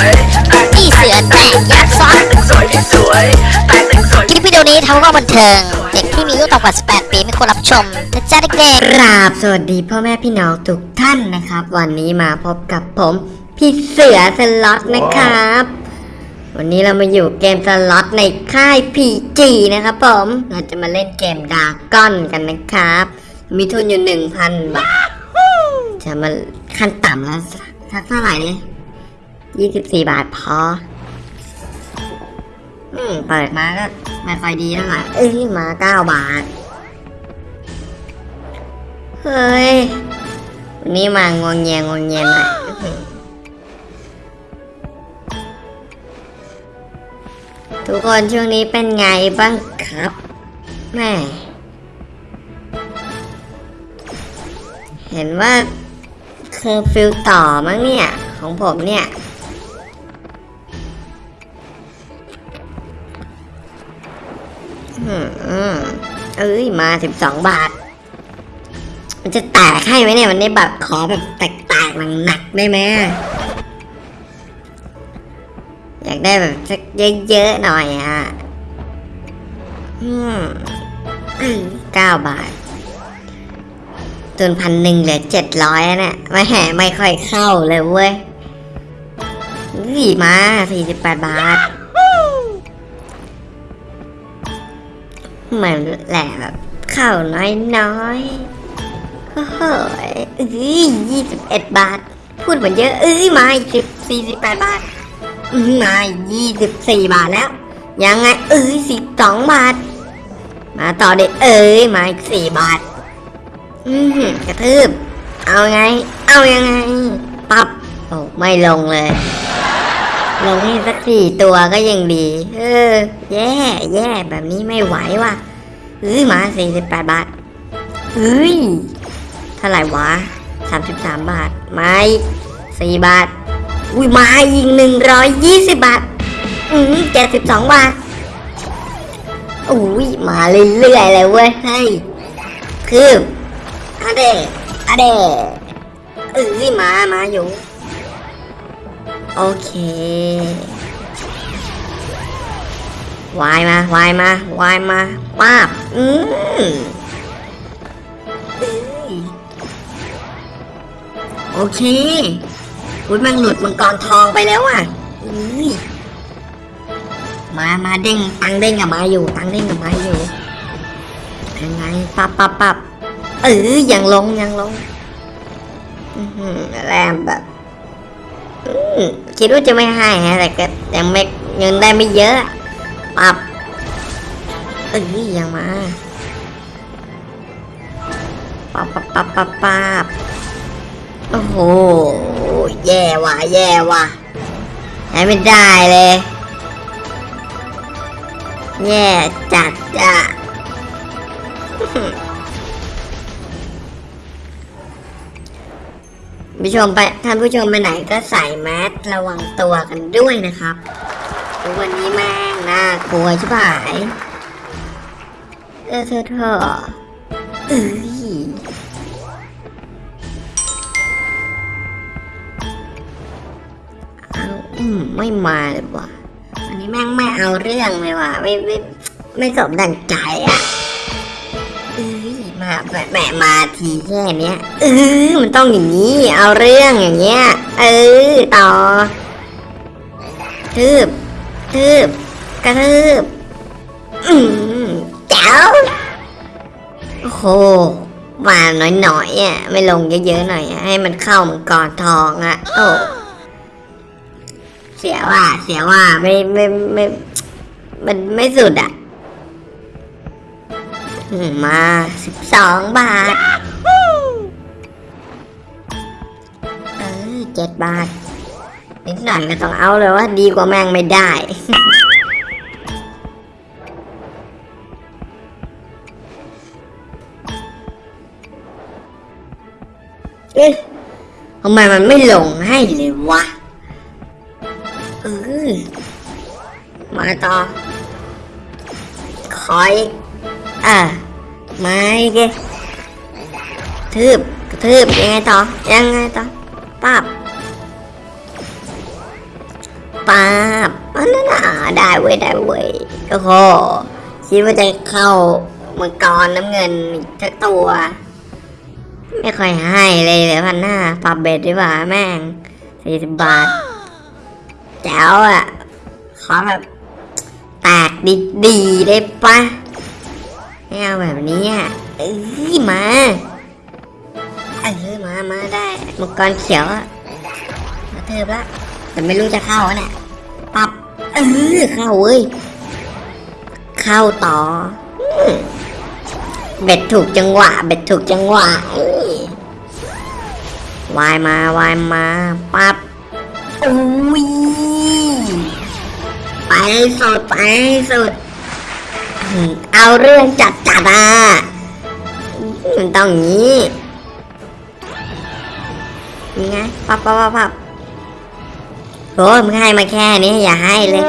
วยแตกนี่เสือแตกยักษ์ซ้อนสวยสวยแต่งสวยคลิปวิดีโอนี้ทำเพื่อบันเทิง เด็กที่มีอายุต่ำกว่า 18 ปีไม่ควรรับชมนะจ๊ะเด็กกราบสวัสดีพ่อแม่พี่น้องทุกท่านนะครับ วันนี้มาพบกับผม พี่เสือสล็อตนะครับ วันนี้เรามาอยู่เกมสล็อตในค่ายพีจีนะครับผม เราจะมาเล่นเกมดาก้อนกันนะครับ มีทุนอยู่หนึ่งพันบาท จะมาขั้นต่ำแล้วสักเท่าไหร่เลย ยี่สิบสี่บาทพอ อืม เปิดมาก็ไม่ค่อยดีเท่าไหร่เอ้ยมาเก้าบาท เฮ้ย วันนี้มางวงเงียงวงเงียหน่อยทุกคนช่วงนี้เป็นไงบ้างครับแม่เห็นว่าเคอร์ฟิวต่อมั้งเนี่ย ของผมเนี่ย เอ้ยมาสิบสองบาท มันจะแตกให้ไหมเนี่ยวันนี้แบบขอแบบแตกๆหนักๆได้ไหมอยากได้แบบสักเยอะๆหน่อยอะอืมเก้าบาทตุนพันหนึ่งเหลือเจ็ดร้อยเนี่ยไม่แห่ไม่ค่อยเข้าเลยเว้ยนี่มาสี่สิบแปดบาท เหมือนแหละแบบเข้าน้อยน้อยโอ้โหเอ้ยยี่สิบเอ็ดบาท พูดเหมือนเยอะ เอ้ยมาอีกสิบสี่สิบแปดบาทมายี่สิบสี่บาทแล้ว ยังไง เอ้ยสิบสองบาท มาต่อเด็ดเอ้ยมาอีกสี่บาท อือหือกระทืบ เอาไง เอายังไง ปับโอ้ไม่ลงเลย ลงให้สักสี่ตัวก็ยังดี เออ แย่แย่แบบนี้ไม่ไหวว่ะเอ้ยมาสี่สิบแปดบาทเฮ้ยเท่าไหร่วะสามสิบสามบาท ไม่สี่บาท อุ้ยมาอีกหนึ่งร้อยยี่สิบบาท อืมเจ็ดสิบสองบาทอุ้ยมาเรื่อยๆเลยเว้ยให้คืออะเดอะเดเอ้ยมามาอยู่ โอเควายมาวายมาวายมาป้าบอืมเอ้ยโอเคอุ้ยมันหลุดมังกรทองไปแล้วอะอุ้ยมามาเด้งตังเด้งกับมาอยู่ ตังเด้งกับมาอยู่ยังไงปับปับปับเออยังลงยังลงแรมแบบ คิดว่าจะไม่ให้ฮะแต่ก็ยังไม่เงินได้ไม่เยอะปับเอ้ยยังมาปับปับปับปับปับโอ้โหแย่ว่ะแย่ว่ะใช้ไม่ได้เลยแย่จัดจ้ะ ผู้ชมไปท่านผู้ชมไปไหนก็ใส่แมสระวังตัวกันด้วยนะครับวันนี้แม่งน่ากลัวใช่ไหมเออเธอเธอเอ้ยเอาอืมไม่มาเลยว่ะอันนี้แม่งไม่เอาเรื่องเลยว่ะไม่ไม่ไม่สมดังใจอะ แบบแหมมาทีแค่เนี้ยเออมันต้องอย่างนี้ เอาเรื่องอย่างเงี้ย เออ ต่อทืบทืบกระทืบอืมแจ๋วโอ้โหมาหน่อยๆอะไม่ลงเยอะๆหน่อยอให้มันเข้ามังกรทองอะ โอ้เสียว่า เสียว่าไม่ไม่ไม่ มันไม่สุดอะ มาสิบสองบาท เออเจ็ดบาท นิดหน่อยก็ต้องเอาเลยว่าดีกว่าแม่งไม่ได้เอ๊ะทำไมมันไม่ลงให้เลยวะเออมาต่อคอย อ่าไม่เกทืบกระทืบยังไงต่อ ยังไงต่อปั๊บป้าบอันนั้นน่ะได้เว้ยได้เว้ยโอ้โหคิดว่าจะเข้ามังกรน้ำเงินทักตัว ไม่ค่อยให้เลยเหลยพันหน้าปรับเบ็ดดีกว่าแม่งสี่สิบบาทแจ๋วอะ ขอแบบแตกดีๆได้ปะ ไม่เอาแบบนี้อะเอ้ยมาเออมามาได้มังกรเขียวอะมาเทิบละแต่ไม่รู้จะเข้าเนี่ยปับเออเข้าเว้ยเข้าต่อเบ็ดถูกจังหวะ เบ็ดถูกจังหวะวายมาวายมาปับอุ้ยไปสุดไปสุด เอาเรื่องจัดจัดอะมันต้องงี้นี่ไงปับปับปับปับโอ้มึงให้มาแค่นี้อย่าให้เลย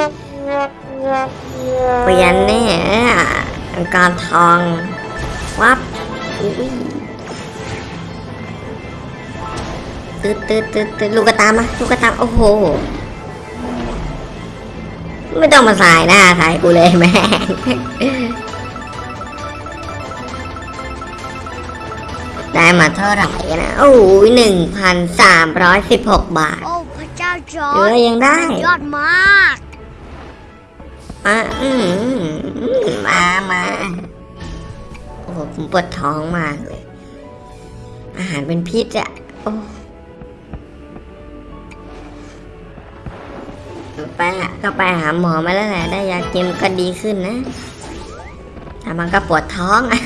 เปลี่ยนเนี่ยอังกรทองวับอุ้ยตืดตืดตืดตืดลูกกระตามมาลูกกระตามโอ้โห ไม่ต้องมาสายหน้าสายกูเลยแม่งได้มาเท่าไหร่นะ โอ้ยหนึ่งพันสามร้อยสิบหกบาท โอ้พระเจ้าจอเหลืร์อจยังได้ ยอดมากอะอืมอืมมามาโอ้โหผมปวดท้องมากเลย อาหารเป็นพิษอะโอ้ ไปอะก็ไปหาหมอมาแล้วแหละได้ยากินก็ดีขึ้นนะแต่มันก็ปวดท้องอะ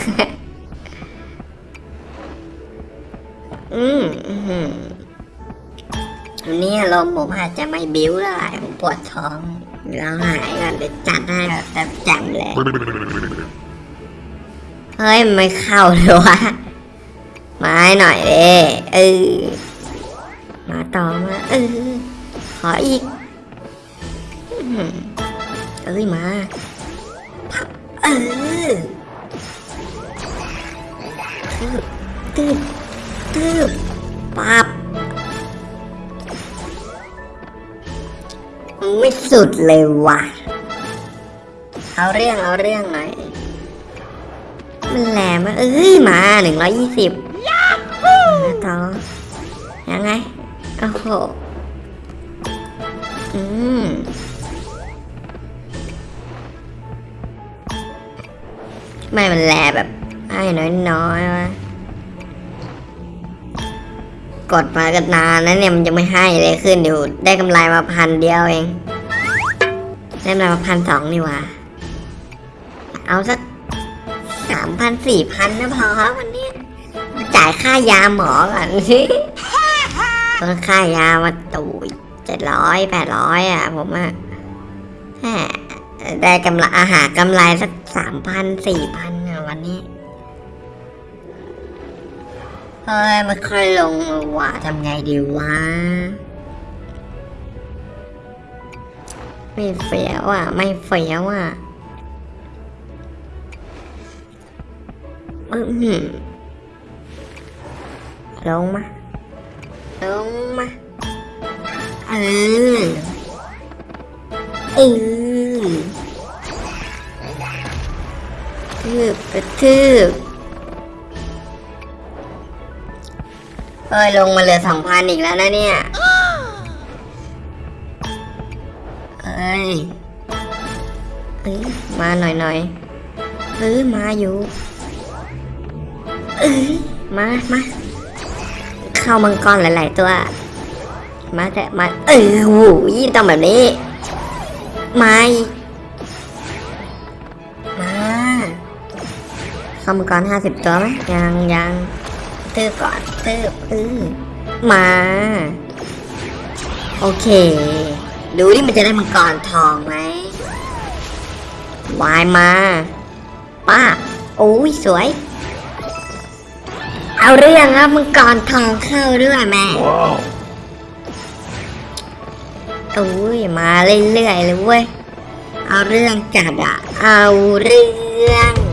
อืมวันนี้ลมผมอาจจะไม่บิ้วเท่าไหร่ผมปวดท้องเราหายก่อนเดี๋ยวจัดให้แบบจ่มเลยเฮ้ยไม่เข้าเลยวะมาให้หน่อยเด้เออมาต่อมาเออขออีก เอ้ยมาพับเออตืบตืบตืบปับไม่สุดเลยว่ะเอาเรื่องเอาเรื่องหน่อยมันแหลมอะเอ้ยมาหนึ่งร้อยยี่สิบต่อยังไง โอ้โห อืม ไม่มันแลแบบให้น้อยๆวะกดมากันนานนะเนี่ยมันยังไม่ให้เลยขึ้นอยู่ได้กำไรมาพันเดียวเองได้กำไรมาพันสองนี่ว่าเอาสักสามพันสี่พันนะพอวันนี้จ่ายค่ายาหมอก่อนสิต้นค่ายามาตู่เจ็ดร้อยแปดร้อยอะผมอะแหม ได้กำไรอาหารกำไรสักสามพันสี่พันอะวันนี้เฮ้ยมันค่อยลงว่ะทำไงดีวะไม่เฟี้ยวอะ ไม่เฟี้ยวอะอื้อหือลงมาลงมาเออเออ ทืบกระทืบเอ้ยลงมาเหลือสองพันอีกแล้วนะเนี่ยเอ้ยเอ้ยมาหน่อยหน่อยเอ้ยมาอยู่เอ้ยมามาเข้ามังกรหลาย ๆ ตัว มาแต่มาเออหูยต้องแบบนี้มาอีก เข้ามังกรห้าสิบตัวไหมยังยังเติบก่อนเติบเออมา โอเค ดูดิมันจะได้มังกรทองไหมวายมา ป้าบโอ้ยสวย เอาเรื่องครับมังกรทองเข้าด้วยแม่โอ้ยมาเรื่อยๆเลยเว้ย เอาเรื่องจัดอะเอาเรื่อง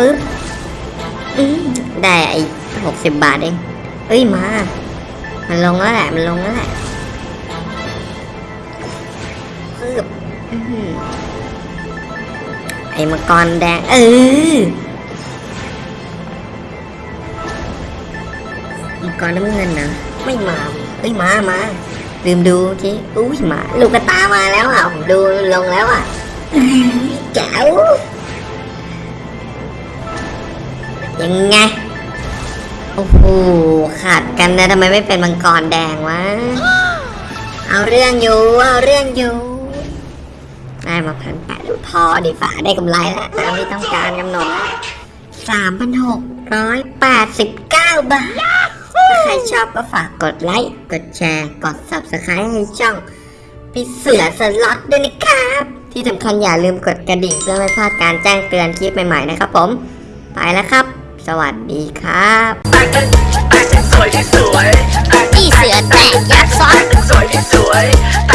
ปับฟึบได้ไอ้หกสิบบาทเองเอ้ยมา มันลงแล้วแหละ มันลงแล้วแหละปึ๊บอไอ้มังกรแดง เออมังกรน้ำเงินนะไม่มาเอ้ยมามาลืมดูทีอุ้ยมา ลูกกระตามาแล้วอะผมดูลงแล้วอะแจ๋ว ยังไง โอ้โห ขาดกันนะทำไมไม่เป็นมังกรแดงวะ เอาเรื่องอยู่ เอาเรื่องอยู่ ได้มาพันแปดพอดีฝ่าได้กำไรแล้วตามที่ต้องการกำหนดสามพันหกร้อยแปดสิบเก้าบาท ถ้าใครชอบก็ฝากกดไลค์ กดแชร์ กด subscribe ให้ช่องพี่เสือสล็อตด้วยนะครับ ที่สำคัญอย่าลืมกดกระดิ่งเพื่อไม่พลาดการแจ้งเตือนคลิปใหม่ๆนะครับผม ไปแล้วครับ สวัสดีครับนี่เสือแตกยักษ์ซ้อน